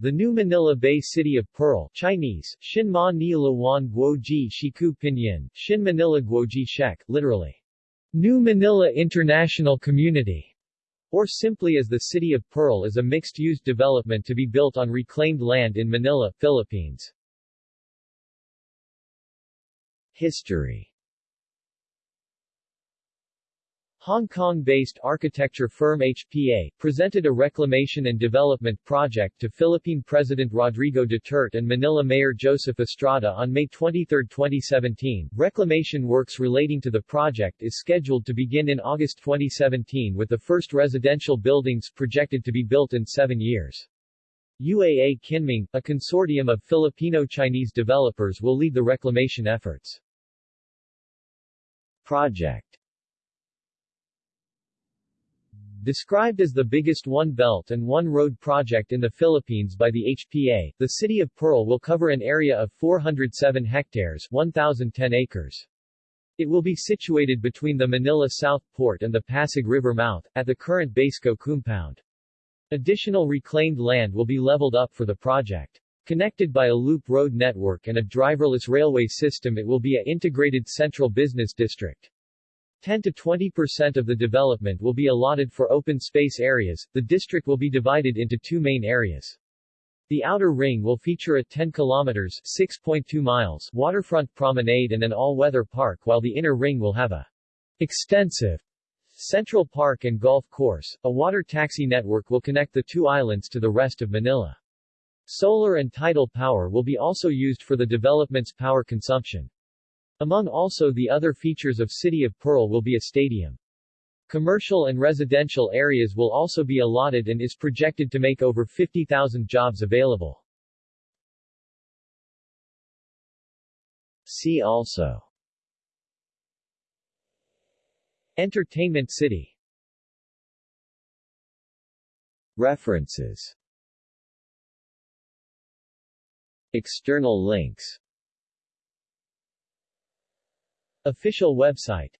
The new Manila Bay City of Pearl Chinese, Xinma Nilawan Guoji Shiku Pinyin, Xin Manila Guoji Shek, literally, New Manila International Community, or simply as the City of Pearl is a mixed-use development to be built on reclaimed land in Manila, Philippines. History Hong Kong-based architecture firm HPA, presented a reclamation and development project to Philippine President Rodrigo Duterte and Manila Mayor Joseph Estrada on May 23, 2017. Reclamation works relating to the project is scheduled to begin in August 2017 with the first residential buildings projected to be built in seven years. UAA Kinming, a consortium of Filipino-Chinese developers will lead the reclamation efforts. Project Described as the biggest One Belt and One Road project in the Philippines by the HPA, the city of Pearl will cover an area of 407 hectares 1,010 acres. It will be situated between the Manila South Port and the Pasig River mouth, at the current Baseco compound. Additional reclaimed land will be leveled up for the project. Connected by a loop road network and a driverless railway system it will be a integrated central business district. 10 to 20 percent of the development will be allotted for open space areas. The district will be divided into two main areas. The outer ring will feature a 10 kilometers 6.2 miles waterfront promenade and an all-weather park while the inner ring will have a extensive Central Park and golf course. A water taxi network will connect the two islands to the rest of Manila. Solar and tidal power will be also used for the development's power consumption. Among also the other features of City of Pearl will be a stadium. Commercial and residential areas will also be allotted and is projected to make over 50,000 jobs available. See also Entertainment City References External links Official website